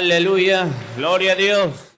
Aleluya, gloria a Dios.